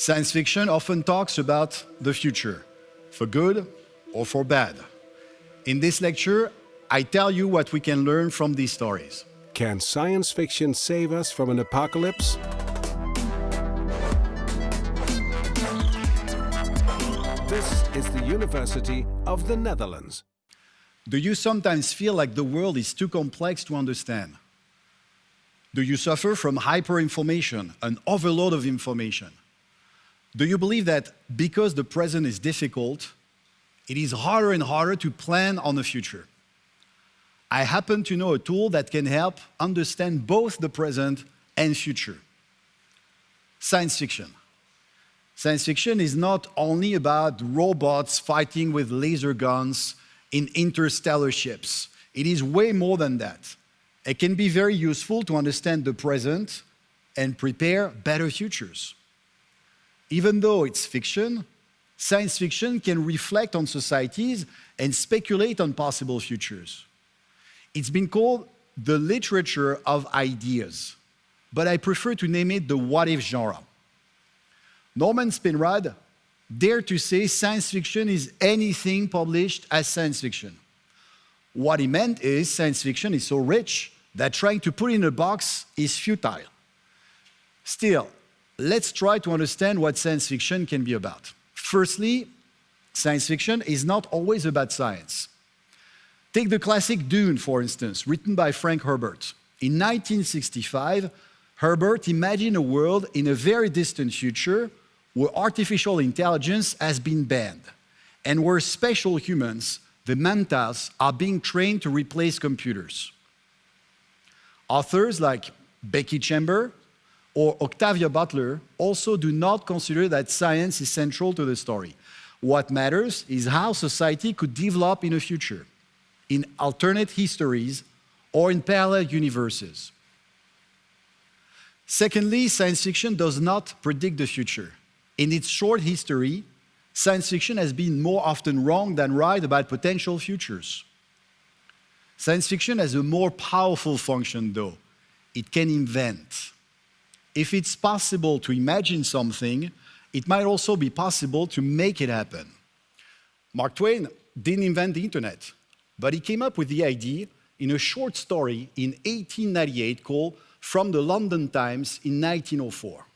Science fiction often talks about the future, for good or for bad. In this lecture, I tell you what we can learn from these stories. Can science fiction save us from an apocalypse? This is the University of the Netherlands. Do you sometimes feel like the world is too complex to understand? Do you suffer from hyperinformation, an overload of information? Do you believe that because the present is difficult, it is harder and harder to plan on the future? I happen to know a tool that can help understand both the present and future. Science fiction. Science fiction is not only about robots fighting with laser guns in interstellar ships. It is way more than that. It can be very useful to understand the present and prepare better futures. Even though it's fiction, science fiction can reflect on societies and speculate on possible futures. It's been called the literature of ideas, but I prefer to name it the what-if genre. Norman Spinrad dared to say science fiction is anything published as science fiction. What he meant is science fiction is so rich that trying to put it in a box is futile. Still, let's try to understand what science fiction can be about. Firstly, science fiction is not always about science. Take the classic Dune, for instance, written by Frank Herbert. In 1965, Herbert imagined a world in a very distant future where artificial intelligence has been banned and where special humans, the Mentats, are being trained to replace computers. Authors like Becky Chamber or Octavia Butler also do not consider that science is central to the story. What matters is how society could develop in the future, in alternate histories or in parallel universes. Secondly, science fiction does not predict the future. In its short history, science fiction has been more often wrong than right about potential futures. Science fiction has a more powerful function, though. It can invent. If it's possible to imagine something, it might also be possible to make it happen. Mark Twain didn't invent the internet, but he came up with the idea in a short story in 1898 called From the London Times in 1904.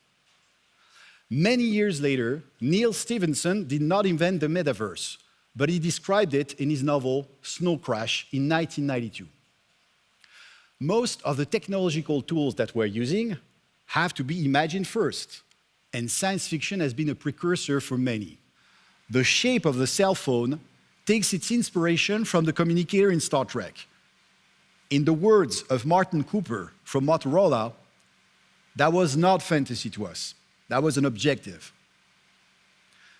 Many years later, Neal Stephenson did not invent the metaverse, but he described it in his novel Snow Crash in 1992. Most of the technological tools that we're using have to be imagined first, and science fiction has been a precursor for many. The shape of the cell phone takes its inspiration from the communicator in Star Trek. In the words of Martin Cooper from Motorola, that was not fantasy to us. That was an objective.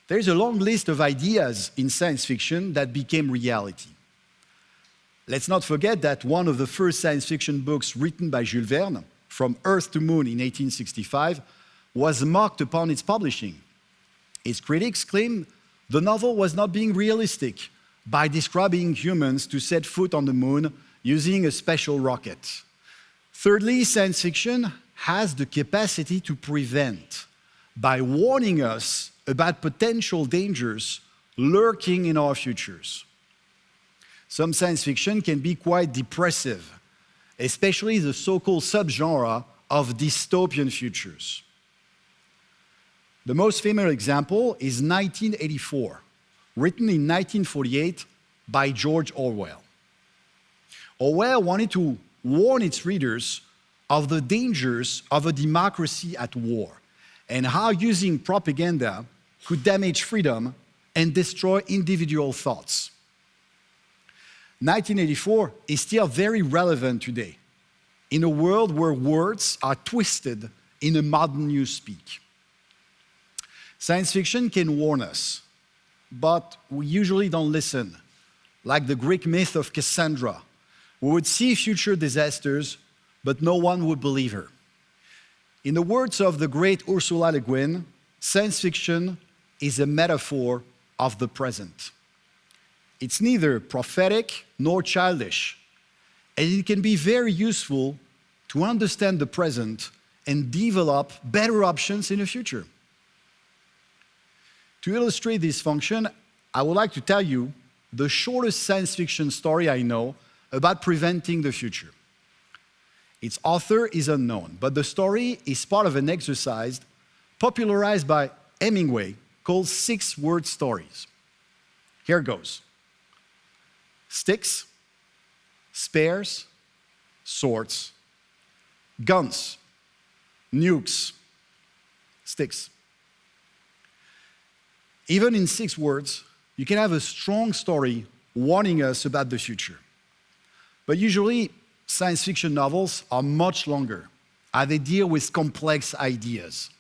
There's a long list of ideas in science fiction that became reality. Let's not forget that one of the first science fiction books written by Jules Verne, From Earth to Moon in 1865, was mocked upon its publishing. Its critics claimed the novel was not being realistic by describing humans to set foot on the moon using a special rocket. Thirdly, science fiction has the capacity to prevent by warning us about potential dangers lurking in our futures. Some science fiction can be quite depressive, especially the so-called subgenre of dystopian futures. The most famous example is 1984, written in 1948 by George Orwell. Orwell wanted to warn its readers of the dangers of a democracy at war and how using propaganda could damage freedom and destroy individual thoughts. 1984 is still very relevant today in a world where words are twisted in a modern newspeak. Science fiction can warn us, but we usually don't listen, like the Greek myth of Cassandra, who would see future disasters, but no one would believe her. In the words of the great Ursula Le Guin, science fiction is a metaphor of the present. It's neither prophetic nor childish, and it can be very useful to understand the present and develop better options in the future. To illustrate this function, I would like to tell you the shortest science fiction story I know about preventing the future. Its author is unknown, but the story is part of an exercise popularized by Hemingway called Six Word Stories. Here goes sticks, spares, swords, guns, nukes, sticks. Even in six words, you can have a strong story warning us about the future. But usually, science fiction novels are much longer, as they deal with complex ideas.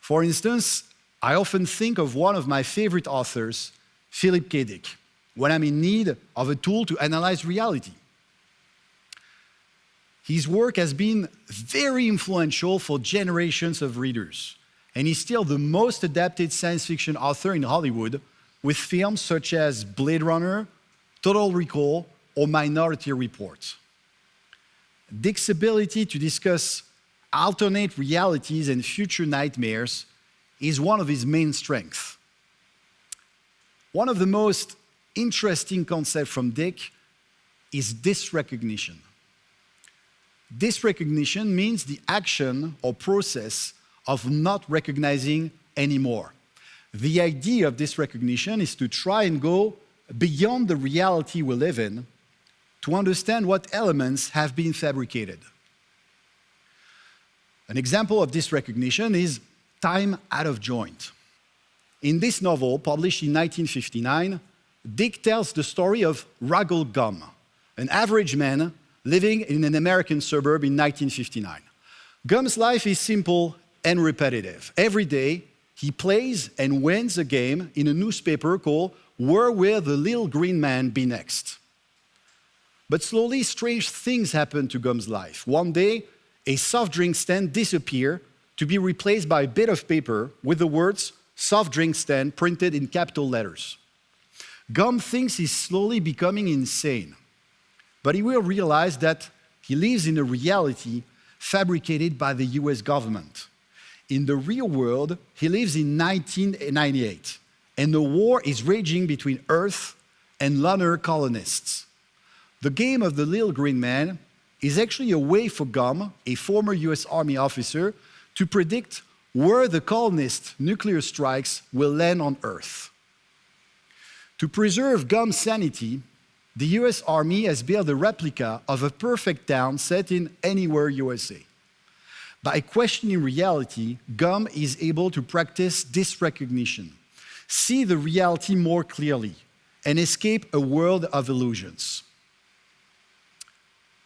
For instance, I often think of one of my favorite authors, Philip K. Dick, when I'm in need of a tool to analyze reality. His work has been very influential for generations of readers, and he's still the most adapted science fiction author in Hollywood, with films such as Blade Runner, Total Recall, or Minority Report. Dick's ability to discuss alternate realities and future nightmares is one of his main strengths. One of the most interesting concept from Dick is dysrecognition. Dysrecognition means the action or process of not recognizing anymore. The idea of dysrecognition is to try and go beyond the reality we live in to understand what elements have been fabricated. An example of dysrecognition is Time Out of Joint. In this novel, published in 1959, Dick tells the story of Ruggles Gumm, an average man living in an American suburb in 1959. Gumm's life is simple and repetitive. Every day, he plays and wins a game in a newspaper called Where Will the Little Green Man Be Next? But slowly, strange things happen to Gumm's life. One day, a soft drink stand disappears to be replaced by a bit of paper with the words soft drink stand printed in capital letters. Gumm thinks he's slowly becoming insane, but he will realize that he lives in a reality fabricated by the US government. In the real world, he lives in 1998, and the war is raging between Earth and lunar colonists. The game of the little green man is actually a way for Gumm, a former US Army officer, to predict where the colonist nuclear strikes will land on Earth. To preserve Gumm's sanity, the US Army has built a replica of a perfect town set in anywhere USA. By questioning reality, Gumm is able to practice dysrecognition, see the reality more clearly, and escape a world of illusions.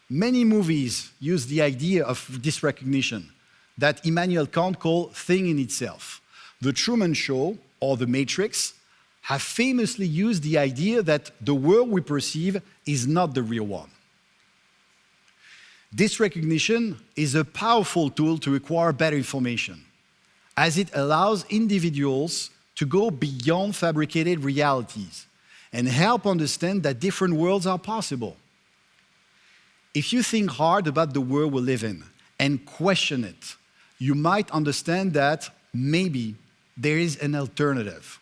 Many movies use the idea of dysrecognition that Immanuel Kant called thing in itself. The Truman Show or The Matrix have famously used the idea that the world we perceive is not the real one. Dysrecognition is a powerful tool to acquire better information, as it allows individuals to go beyond fabricated realities and help understand that different worlds are possible. If you think hard about the world we live in and question it, you might understand that maybe there is an alternative.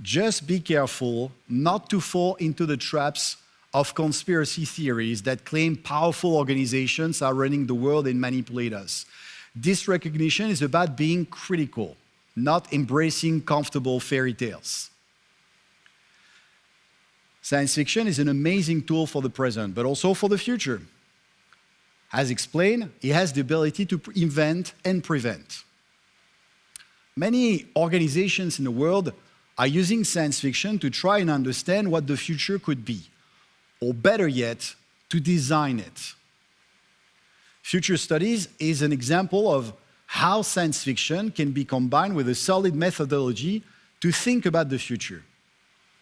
Just be careful not to fall into the traps of conspiracy theories that claim powerful organizations are running the world and manipulate us. Dysrecognition is about being critical, not embracing comfortable fairy tales. Science fiction is an amazing tool for the present, but also for the future. As explained, it has the ability to invent and prevent. Many organizations in the world are using science fiction to try and understand what the future could be, or better yet, to design it. Future Studies is an example of how science fiction can be combined with a solid methodology to think about the future.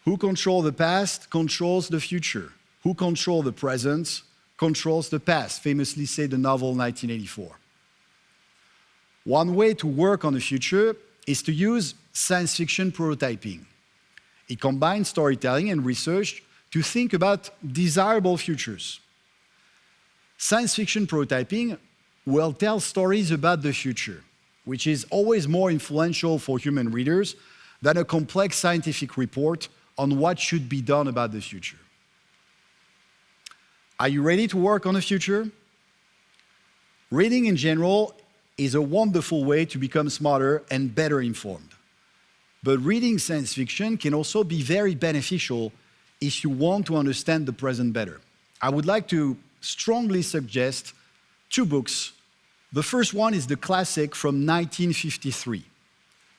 Who controls the past controls the future. Who controls the present controls the past, famously said the novel 1984. One way to work on the future is to use science fiction prototyping. It combines storytelling and research to think about desirable futures. Science fiction prototyping will tell stories about the future, which is always more influential for human readers than a complex scientific report on what should be done about the future. Are you ready to work on the future? Reading in general is a wonderful way to become smarter and better informed. But reading science fiction can also be very beneficial if you want to understand the present better. I would like to strongly suggest two books. The first one is the classic from 1953,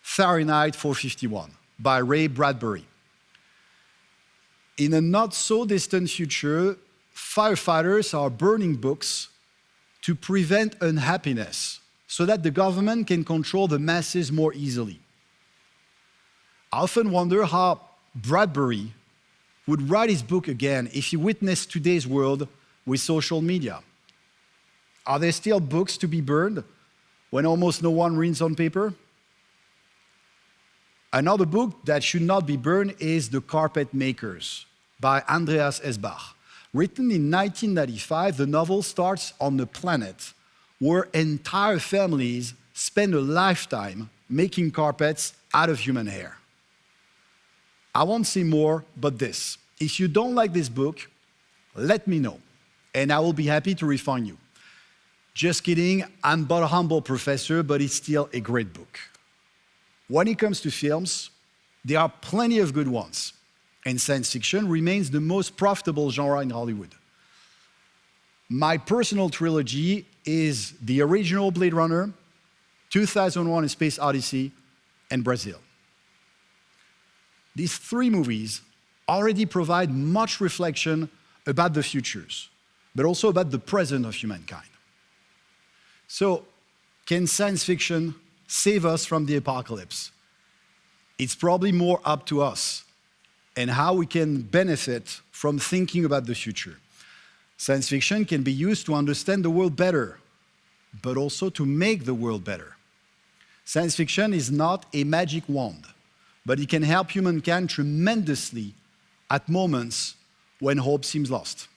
Fahrenheit 451, by Ray Bradbury. In a not so distant future, firefighters are burning books to prevent unhappiness so that the government can control the masses more easily. I often wonder how Bradbury would write his book again if he witnessed today's world with social media. Are there still books to be burned when almost no one reads on paper? Another book that should not be burned is The Carpet Makers by Andreas Eschbach. Written in 1995, the novel starts on a planet where entire families spend a lifetime making carpets out of human hair. I won't say more but this. If you don't like this book, let me know, and I will be happy to refund you. Just kidding, I'm but a humble professor, but it's still a great book. When it comes to films, there are plenty of good ones, and science fiction remains the most profitable genre in Hollywood. My personal trilogy is the original Blade Runner, 2001 A Space Odyssey, and Brazil. These three movies already provide much reflection about the futures, but also about the present of humankind. So, can science fiction save us from the apocalypse? It's probably more up to us and how we can benefit from thinking about the future. Science fiction can be used to understand the world better, but also to make the world better. Science fiction is not a magic wand, but it can help humankind tremendously at moments when hope seems lost.